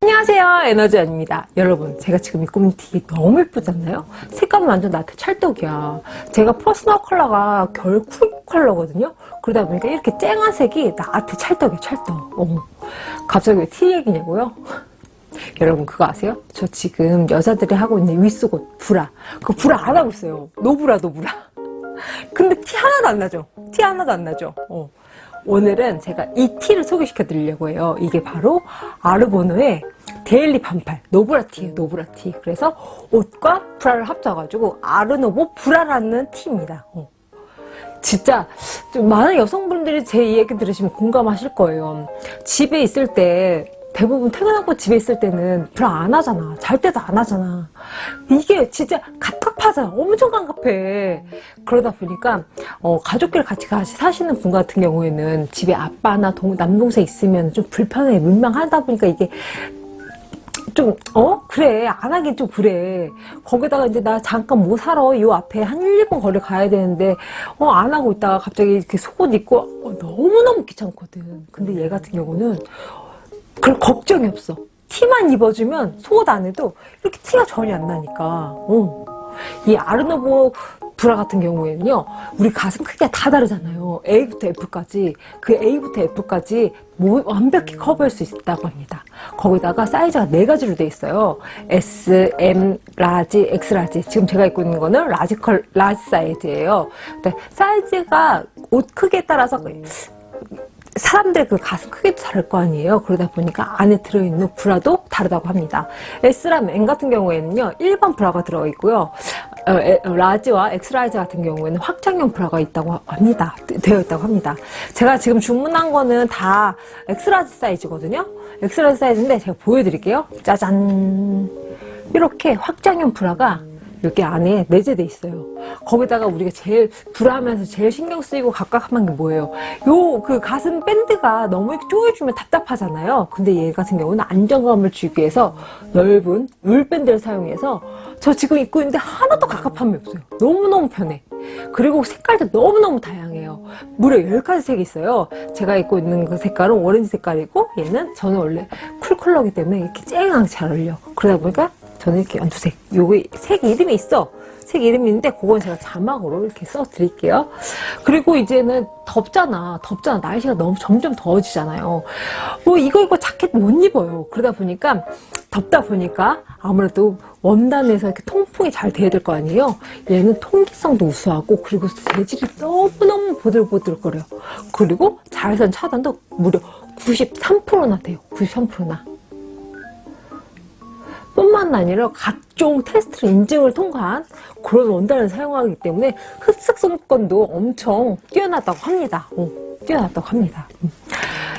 안녕하세요 에너지원입니다 여러분 제가 지금 입고 있는 티 너무 예쁘지 않나요? 색감은 완전 나한테 찰떡이야 제가 personal color가 겨울 cool color거든요 그러다 보니까 이렇게 쨍한 색이 나한테 찰떡이야 찰떡 어. 갑자기 왜 티 얘기냐고요? 여러분 그거 아세요? 저 지금 여자들이 하고 있는 윗속옷 브라 그 브라 안 하고 있어요 노브라 노브라 근데 티 하나도 안 나죠? 티 하나도 안 나죠? 어. 오늘은 제가 이 티를 소개시켜 드리려고 해요. 이게 바로 아르보노의 daily 반팔 노브라티예요. 노브라티. 그래서 옷과 브라를 합쳐가지고 아르노보 브라라는 티입니다. 어. 진짜 좀 많은 여성분들이 제 얘기 들으시면 공감하실 거예요. 집에 있을 때 대부분 퇴근하고 집에 있을 때는 브라 안 하잖아. 잘 때도 안 하잖아. 이게 진짜 갑갑하잖아. 엄청 갑갑해. 그러다 보니까 어, 가족끼리 같이 같이 사시는 분 같은 경우에는 집에 아빠나 동, 남동생 있으면 좀 불편해. 민망하다 보니까 이게 좀, 어? 그래. 안 하긴 좀 그래. 거기다가 이제 나 잠깐 뭐 사러 요 앞에 한 1, 2분 거리 가야 되는데, 어, 안 하고 있다가 갑자기 이렇게 속옷 입고, 어, 너무너무 귀찮거든. 근데 얘 같은 경우는, 그럴 걱정이 없어. 티만 입어주면 속옷 안에도 이렇게 티가 전혀 안 나니까. 어. 이 아르노보 브라 같은 경우에는요, 우리 가슴 크기가 다 다르잖아요. A부터 F까지. 그 A부터 F까지 완벽히 커버할 수 있다고 합니다. 거기다가 사이즈가 네 가지로 돼 있어요. S, M, large, X large. 지금 제가 입고 있는 거는 large 컬, large 사이즈예요. 근데 사이즈가 옷 크기에 따라서 사람들 그 가슴 크기도 다를 거 아니에요. 그러다 보니까 안에 들어있는 브라도 다르다고 합니다. S랑 M 같은 경우에는요, 일반 브라가 들어있고요. 어, 에, large와 X large 같은 경우에는 확장형 브라가 있다고 합니다. 되어 있다고 합니다. 제가 지금 주문한 거는 다 X large 사이즈거든요. X large 사이즈인데 제가 보여드릴게요. 짜잔. 이렇게 확장형 브라가 이렇게 안에 내재돼 있어요. 거기다가 우리가 제일 브라하면서 제일 신경 쓰이고 갑갑한 게 뭐예요? 요 그 가슴 밴드가 너무 이렇게 조여주면 답답하잖아요. 근데 얘 같은 경우는 안정감을 주기 위해서 넓은 울 밴드를 사용해서 저 지금 입고 있는데 하나도 갑갑함이 없어요. 너무너무 편해. 그리고 색깔도 너무너무 다양해요. 무려 10가지 색이 있어요. 제가 입고 있는 그 색깔은 오렌지 색깔이고 얘는 저는 원래 cool 컬러기 때문에 이렇게 쨍하게 잘 어울려. 그러다 보니까 저는 이렇게 연두색 요게 색 이름이 있어. 색 이름이 있는데 그건 제가 자막으로 이렇게 써 드릴게요. 그리고 이제는 덥잖아. 덥잖아. 날씨가 너무 점점 더워지잖아요. 뭐 이거 이거 자켓 못 입어요. 그러다 보니까 덥다 보니까 아무래도 원단에서 이렇게 통풍이 잘 돼야 될 거 아니에요? 얘는 통기성도 우수하고 그리고 재질이 너무너무 보들보들거려요. 그리고 자외선 차단도 무려 93%나 돼요. 93%나 뿐만 아니라 각종 테스트를 인증을 통과한 그런 원단을 사용하기 때문에 흡습성건도 엄청 뛰어나다고 합니다. 어, 뛰어났다고 합니다. 음.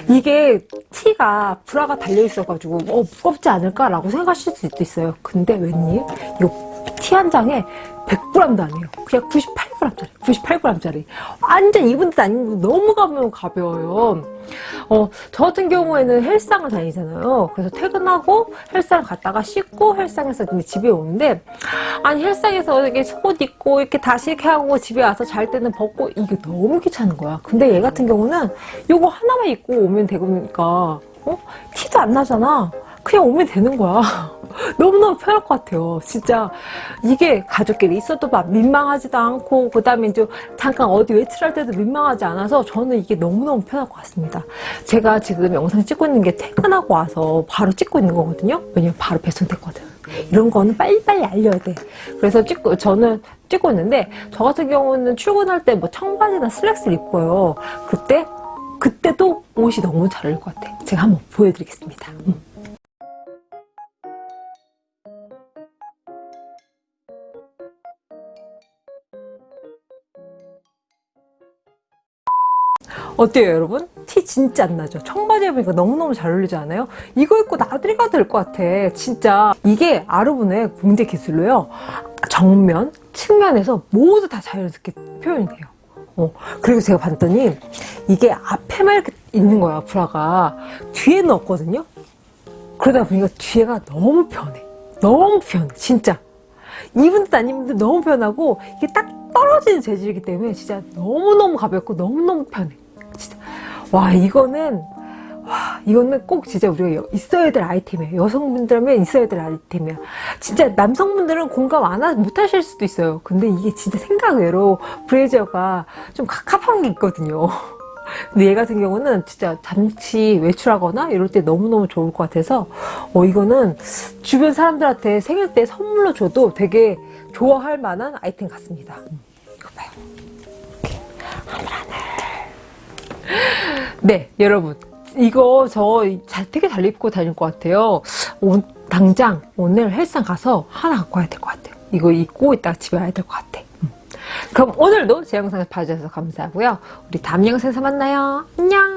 이게 티가 브라가 달려있어가지고 어, 무겁지 않을까라고 생각하실 수도 있어요. 근데 웬일? 이 티 한 장에 100g도 아니에요. 그냥 98g짜리, 98g짜리. 완전 입은 듯 아닌 너무 가벼워, 가벼워요. 어, 저 같은 경우에는 헬스장을 다니잖아요. 그래서 퇴근하고 헬스장 갔다가 씻고 헬스장에서 집에 오는데, 아니, 헬스장에서 이렇게 속옷 입고 이렇게 다시 이렇게 하고 집에 와서 잘 때는 벗고 이게 너무 귀찮은 거야. 근데 얘 같은 경우는 이거 하나만 입고 오면 되니까, 어? 티도 안 나잖아. 그냥 오면 되는 거야. 너무너무 편할 것 같아요. 진짜 이게 가족끼리 있어도 막 민망하지도 않고 그 다음에 이제 잠깐 어디 외출할 때도 민망하지 않아서 저는 이게 너무너무 편할 것 같습니다. 제가 지금 영상 찍고 있는 게 퇴근하고 와서 바로 찍고 있는 거거든요. 왜냐면 바로 배송됐거든. 이런 거는 빨리빨리 알려야 돼. 그래서 찍고 저는 찍고 있는데 저 같은 경우는 출근할 때 뭐 청바지나 슬랙스를 입고요. 그때 그때도 옷이 너무 잘 어울릴 것 같아. 제가 한번 보여드리겠습니다. 음. 어때요 여러분? 티 진짜 안 나죠? 청바지 입으니까 너무너무 잘 어울리지 않아요? 이거 입고 나들이가 될 것 같아. 진짜. 이게 아르본의 공제 기술로요. 정면, 측면에서 모두 다 자연스럽게 표현이 돼요. 어, 그리고 제가 봤더니 이게 앞에만 이렇게 있는 거야 브라가. 뒤에는 없거든요. 그러다 보니까 뒤에가 너무 편해. 너무 편해 진짜. 입은 듯 안 입은 듯 너무 편하고 이게 딱 떨어지는 재질이기 때문에 진짜 너무너무 가볍고 너무너무 편해 와 이거는 와 이거는 꼭 진짜 우리가 여- 있어야 될 아이템이에요. 여성분들하면 있어야 될 아이템이야 진짜 남성분들은 공감 안 하, 못 하실 수도 있어요. 근데 이게 진짜 생각외로 브레이저가 좀 갑갑한 게 있거든요. 근데 얘 같은 경우는 진짜 잠시 외출하거나 이럴 때 너무너무 좋을 것 같아서 어 이거는 주변 사람들한테 생일 때 선물로 줘도 되게 좋아할 만한 아이템 같습니다. 음, 이거 봐요. 이렇게 하늘 하늘 네 여러분. 이거 저 잘, 되게 잘 입고 다닐 것 같아요. 오- 당장 오늘 헬스장 가서 하나 갖고 와야 될 것 같아요. 이거 입고 이따가 집에 와야 될 것 같아. 음. 그럼 오늘도 제 영상을 봐주셔서 감사하고요. 우리 다음 영상에서 만나요. 안녕